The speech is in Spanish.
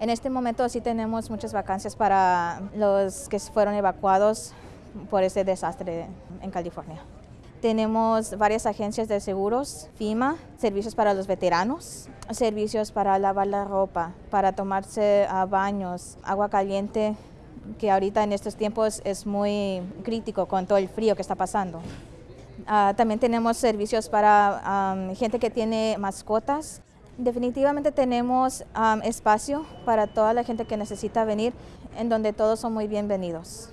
En este momento sí tenemos muchas vacancias para los que fueron evacuados por este desastre en California. Tenemos varias agencias de seguros, FIMA, servicios para los veteranos, servicios para lavar la ropa, para tomarse a baños, agua caliente, que ahorita en estos tiempos es muy crítico con todo el frío que está pasando. Uh, también tenemos servicios para um, gente que tiene mascotas. Definitivamente tenemos um, espacio para toda la gente que necesita venir, en donde todos son muy bienvenidos.